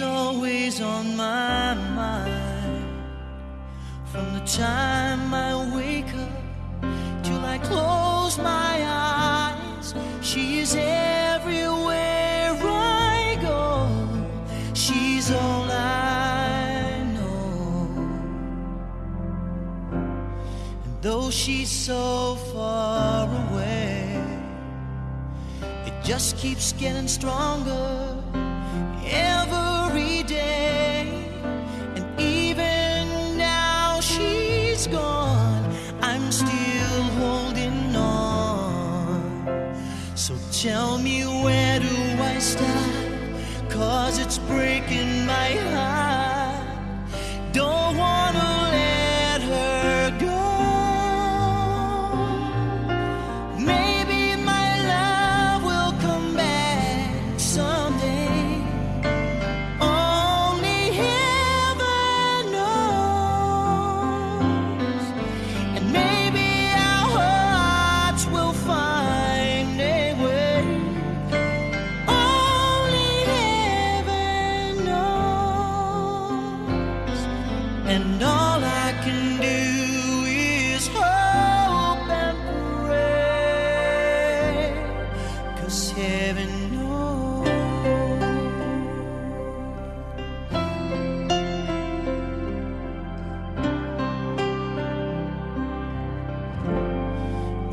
always on my mind. From the time I wake up till I close my eyes, she is everywhere I go. She's all I know. And though she's so far away, it just keeps getting stronger tell me where do I start? Cause it's breaking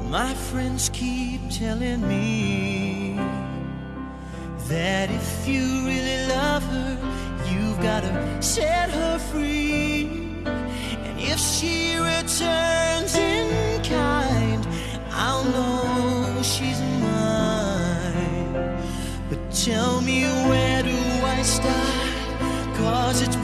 My friends keep telling me that if you really love her, you've got to set her free. And if she returns in kind, I'll know she's mine. But tell me where do I start? Cause it's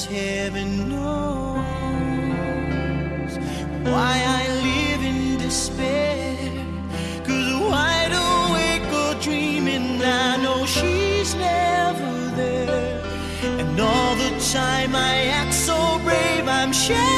heaven knows why I live in despair. Cause wide awake or dreaming, I know she's never there. And all the time I act so brave, I'm shaking.